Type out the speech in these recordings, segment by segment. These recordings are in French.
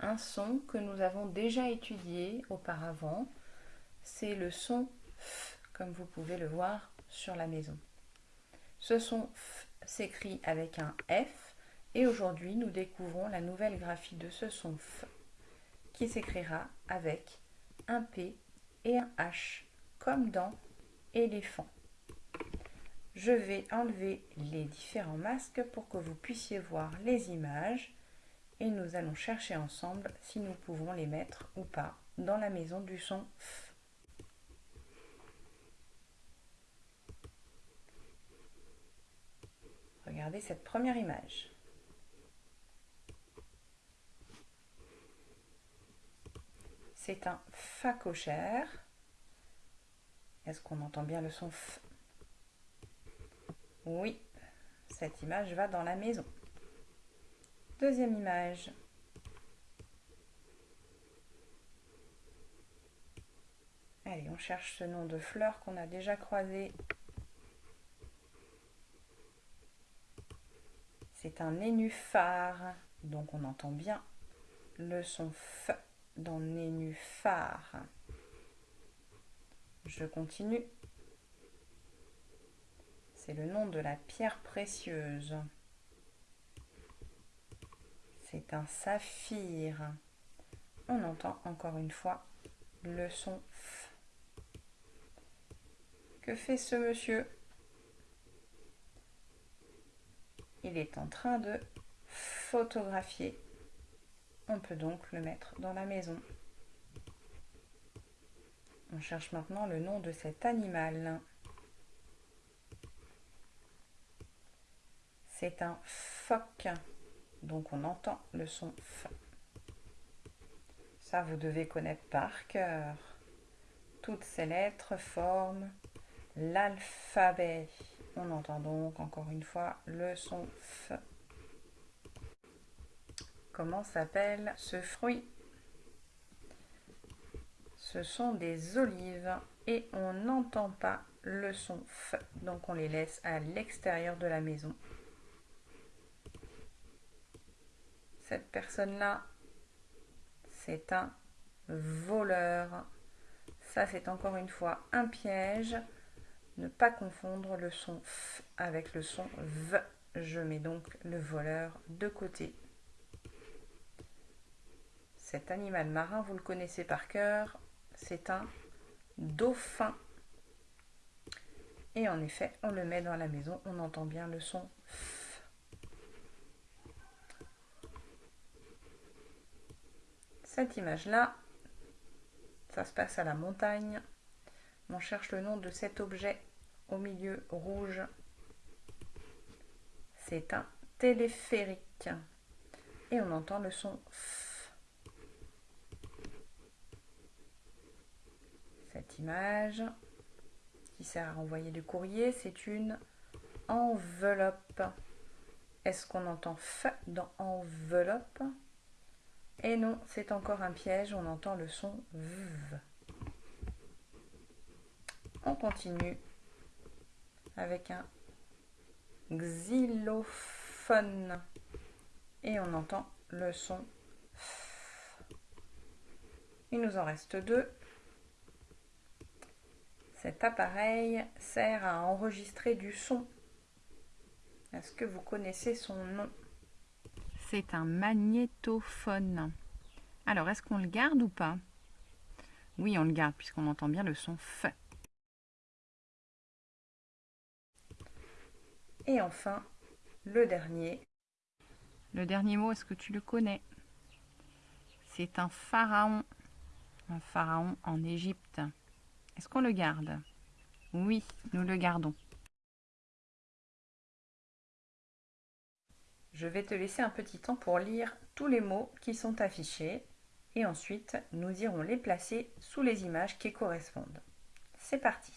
un son que nous avons déjà étudié auparavant. C'est le son F, comme vous pouvez le voir sur la maison. Ce son F s'écrit avec un F et aujourd'hui nous découvrons la nouvelle graphie de ce son F qui s'écrira avec un P et un H comme dans éléphant. Je vais enlever les différents masques pour que vous puissiez voir les images et nous allons chercher ensemble si nous pouvons les mettre ou pas dans la maison du son F. Regardez cette première image. C'est un Fa cochère. Est-ce qu'on entend bien le son F? Oui, cette image va dans la maison. Deuxième image. Allez, on cherche ce nom de fleur qu'on a déjà croisé. C'est un nénuphar, donc on entend bien le son F dans nénuphar. Je continue. C'est le nom de la pierre précieuse. C'est un saphir. On entend encore une fois le son F. Que fait ce monsieur? Il est en train de photographier. On peut donc le mettre dans la maison. On cherche maintenant le nom de cet animal. C'est un phoque. Donc on entend le son F. Ça, vous devez connaître par cœur. Toutes ces lettres forment l'alphabet. On entend donc encore une fois le son F. Comment s'appelle ce fruit? Ce sont des olives et on n'entend pas le son F. Donc on les laisse à l'extérieur de la maison. Cette personne-là, c'est un voleur. Ça, c'est encore une fois un piège. Ne pas confondre le son F avec le son V. Je mets donc le voleur de côté. Cet animal marin, vous le connaissez par cœur, c'est un dauphin. Et en effet, on le met dans la maison, on entend bien le son F. Cette image-là, ça se passe à la montagne. On cherche le nom de cet objet au milieu rouge. C'est un téléphérique. Et on entend le son F. Cette image qui sert à renvoyer du courrier, c'est une enveloppe. Est-ce qu'on entend F dans enveloppe? Et non, c'est encore un piège, on entend le son V. On continue avec un xylophone et on entend le son F. Il nous en reste deux. Cet appareil sert à enregistrer du son. Est-ce que vous connaissez son nom? C'est un magnétophone. Alors, est-ce qu'on le garde ou pas? Oui, on le garde puisqu'on entend bien le son F. Et enfin, le dernier. Le dernier mot, est-ce que tu le connais? C'est un pharaon. Un pharaon en Égypte. Est-ce qu'on le garde? Oui, nous le gardons. Je vais te laisser un petit temps pour lire tous les mots qui sont affichés et ensuite nous irons les placer sous les images qui correspondent. C'est parti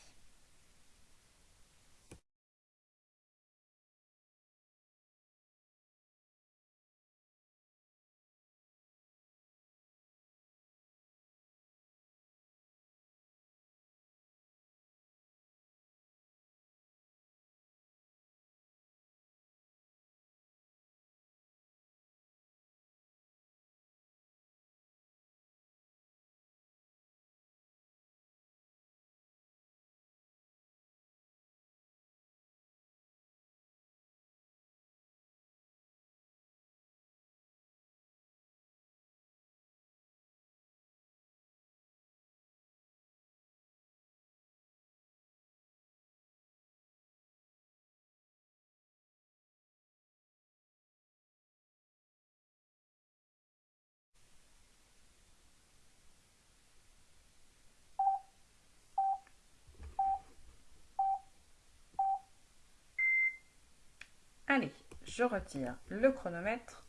Allez, je retire le chronomètre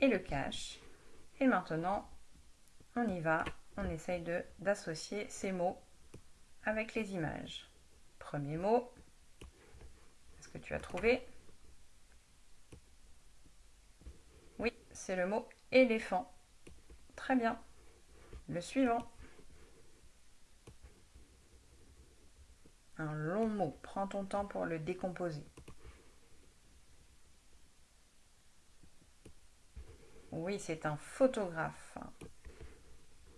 et le cache. Et maintenant, on y va. On essaye d'associer ces mots avec les images. Premier mot. Est-ce que tu as trouvé? Oui, c'est le mot éléphant. Très bien. Le suivant. Un long mot. Prends ton temps pour le décomposer. Oui, c'est un photographe.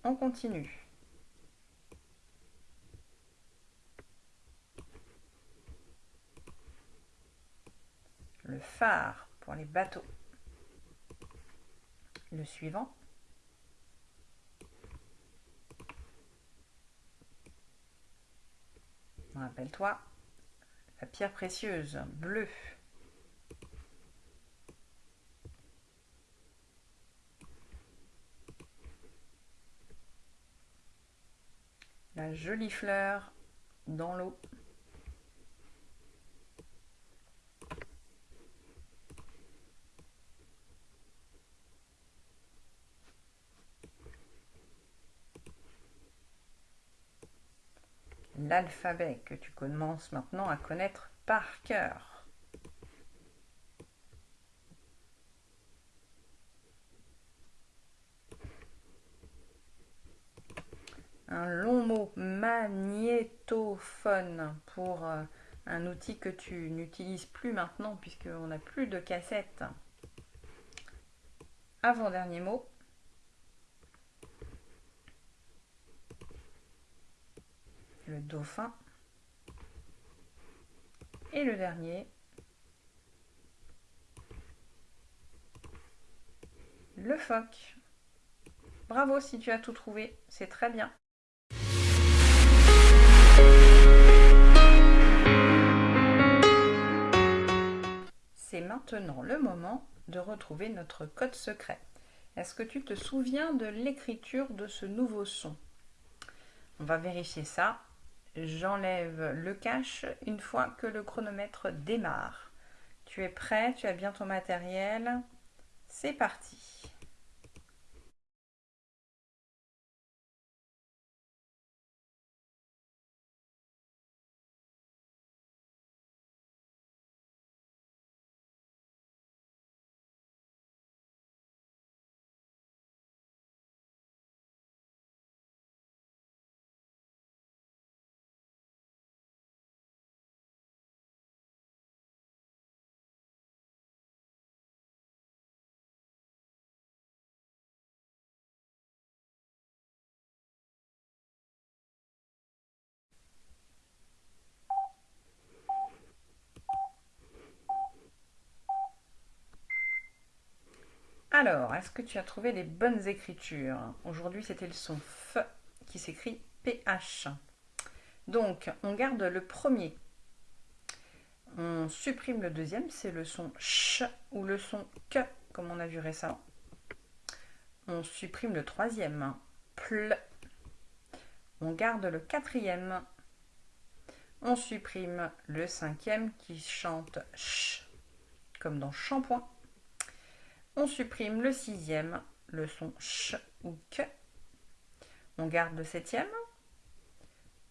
On continue. Le phare pour les bateaux. Le suivant. Rappelle-toi, la pierre précieuse, bleue. La jolie fleur dans l'eau. l'alphabet que tu commences maintenant à connaître par cœur. Un long mot, magnétophone, pour euh, un outil que tu n'utilises plus maintenant puisqu'on n'a plus de cassette. Avant-dernier mot, le dauphin. Et le dernier, le phoque. Bravo si tu as tout trouvé, c'est très bien. Maintenant le moment de retrouver notre code secret. Est-ce que tu te souviens de l'écriture de ce nouveau son? On va vérifier ça J'enlève le cache une fois que le chronomètre démarre. Tu es prêt, tu as bien ton matériel? C'est parti. Alors, est-ce que tu as trouvé les bonnes écritures? Aujourd'hui, c'était le son F qui s'écrit PH. Donc, on garde le premier. On supprime le deuxième, c'est le son CH ou le son K, comme on a vu récemment. On supprime le troisième, PL. On garde le quatrième. On supprime le cinquième qui chante CH, comme dans shampoing. On supprime le sixième, le son ch ou que. On garde le septième.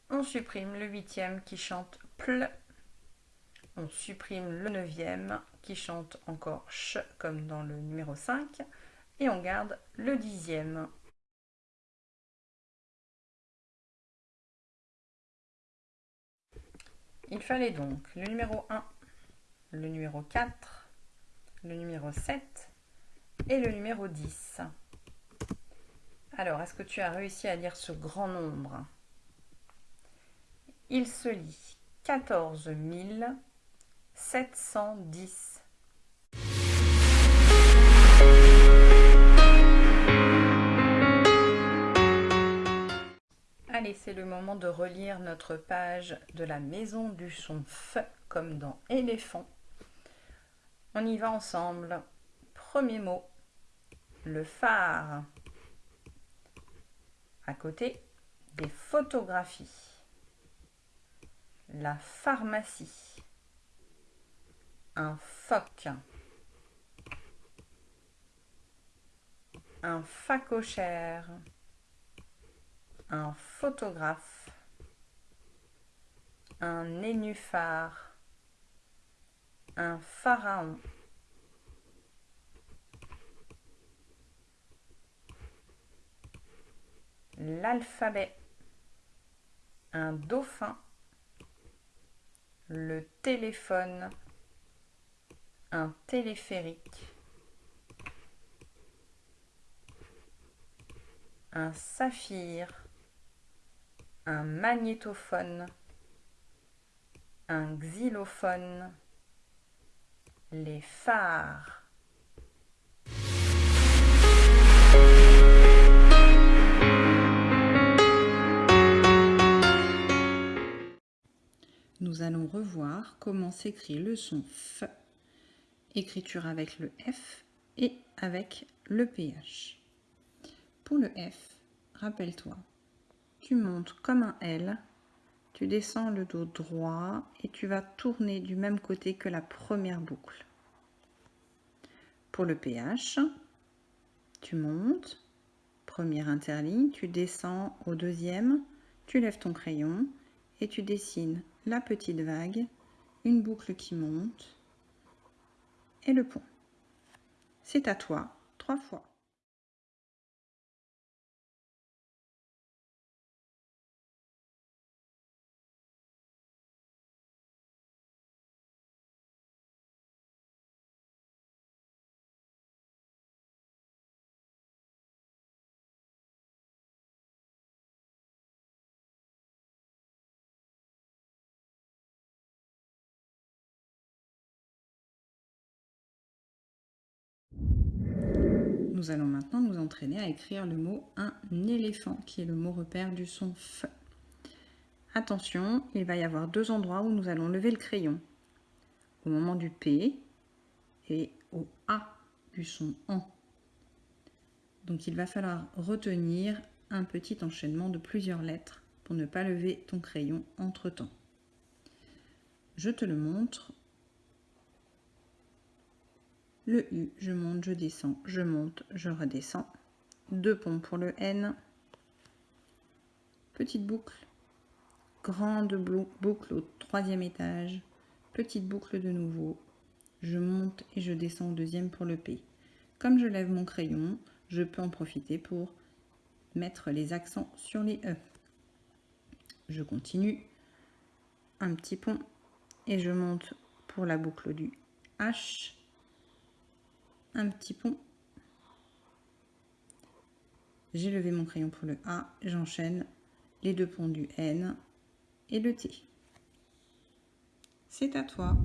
On supprime le huitième qui chante ple. On supprime le neuvième qui chante encore ch comme dans le numéro 5. Et on garde le dixième. Il fallait donc le numéro 1, le numéro 4, le numéro 7, et le numéro 10. Alors, est-ce que tu as réussi à lire ce grand nombre? Il se lit 14 710. Allez, c'est le moment de relire notre page de la maison du son F, comme dans éléphant. On y va ensemble. Premier mot, le phare. À côté, des photographies. La pharmacie. un phoque, un facochère, un photographe, un nénuphar, un pharaon, l'alphabet, un dauphin, le téléphone, un téléphérique, un saphir, un magnétophone, un xylophone, les phares. Allons revoir comment s'écrit le son F, écriture avec le F et avec le PH. Pour le F, rappelle-toi, tu montes comme un L, tu descends le dos droit et tu vas tourner du même côté que la première boucle. Pour le PH, tu montes, première interligne, tu descends au deuxième, tu lèves ton crayon et tu dessines la petite vague, une boucle qui monte et le pont. C'est à toi, trois fois. Nous allons maintenant nous entraîner à écrire le mot un éléphant, qui est le mot repère du son F. Attention, il va y avoir deux endroits où nous allons lever le crayon. Au moment du P et au A du son AN. Donc il va falloir retenir un petit enchaînement de plusieurs lettres pour ne pas lever ton crayon entre temps. Je te le montre le U, je monte, je descends, je monte, je redescends. Deux ponts pour le N. Petite boucle. Grande boucle au troisième étage. Petite boucle de nouveau. Je monte et je descends au deuxième pour le P. Comme je lève mon crayon, je peux en profiter pour mettre les accents sur les E. Je continue. Un petit pont et je monte pour la boucle du H un petit pont. J'ai levé mon crayon pour le A, j'enchaîne les deux ponts du N et le T. C'est à toi.